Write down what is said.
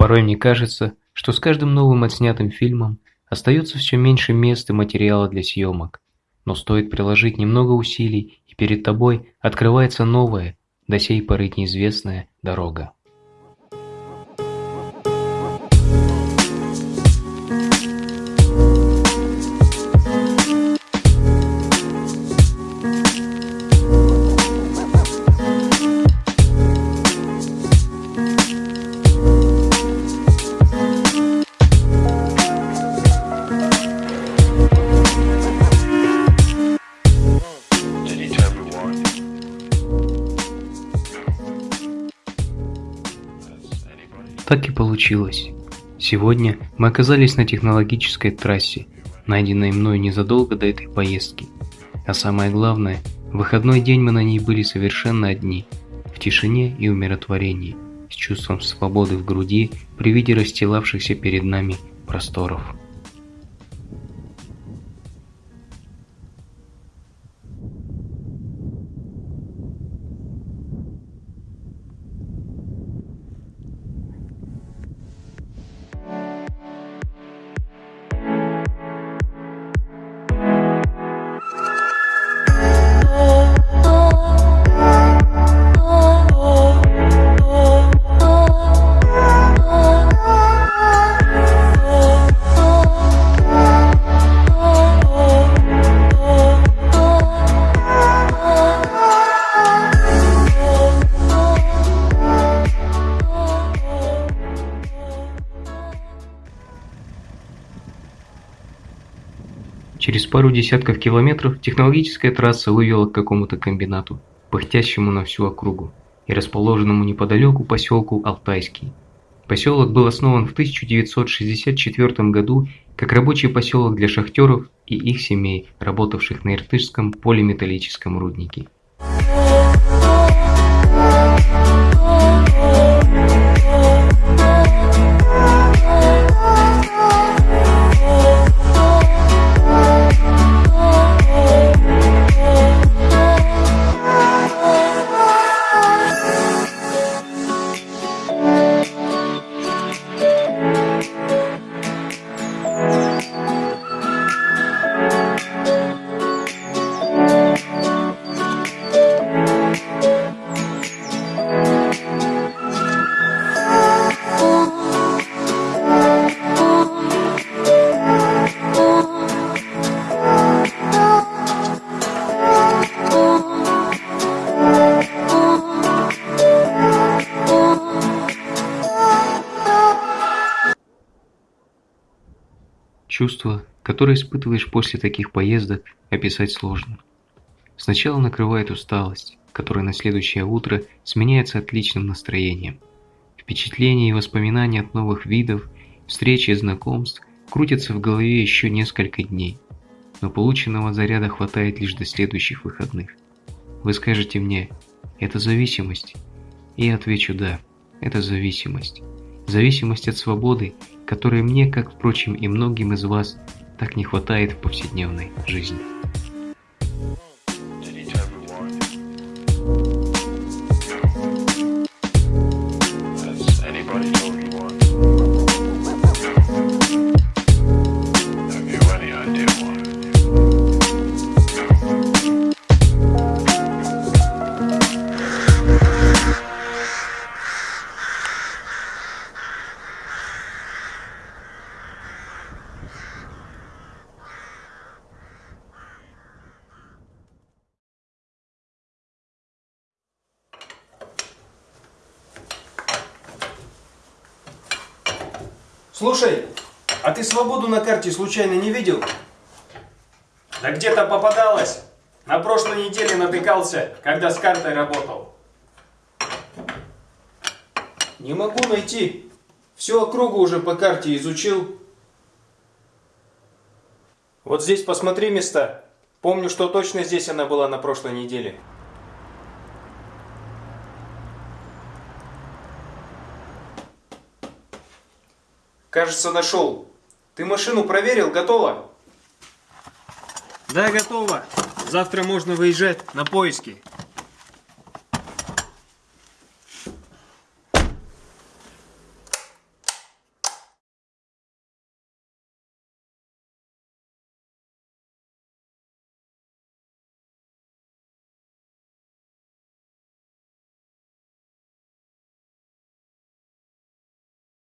Порой мне кажется, что с каждым новым отснятым фильмом остается все меньше мест и материала для съемок. Но стоит приложить немного усилий, и перед тобой открывается новая, до сей поры неизвестная дорога. Так и получилось. Сегодня мы оказались на технологической трассе, найденной мною незадолго до этой поездки. А самое главное, в выходной день мы на ней были совершенно одни, в тишине и умиротворении, с чувством свободы в груди при виде расстилавшихся перед нами просторов. Через пару десятков километров технологическая трасса вывела к какому-то комбинату, пыхтящему на всю округу, и расположенному неподалеку поселку Алтайский. Поселок был основан в 1964 году как рабочий поселок для шахтеров и их семей, работавших на Иртышском полиметаллическом руднике. Чувство, которое испытываешь после таких поездок, описать сложно. Сначала накрывает усталость, которая на следующее утро сменяется отличным настроением. Впечатления и воспоминания от новых видов, встречи и знакомств крутятся в голове еще несколько дней, но полученного заряда хватает лишь до следующих выходных. Вы скажете мне, это зависимость? И я отвечу да, это зависимость. Зависимость от свободы которой мне, как, впрочем, и многим из вас, так не хватает в повседневной жизни. Слушай, а ты свободу на карте случайно не видел? Да где-то попадалось. На прошлой неделе натыкался, когда с картой работал. Не могу найти. Всю округу уже по карте изучил. Вот здесь посмотри места. Помню, что точно здесь она была на прошлой неделе. Кажется, нашел. Ты машину проверил? Готово? Да, готово. Завтра можно выезжать на поиски.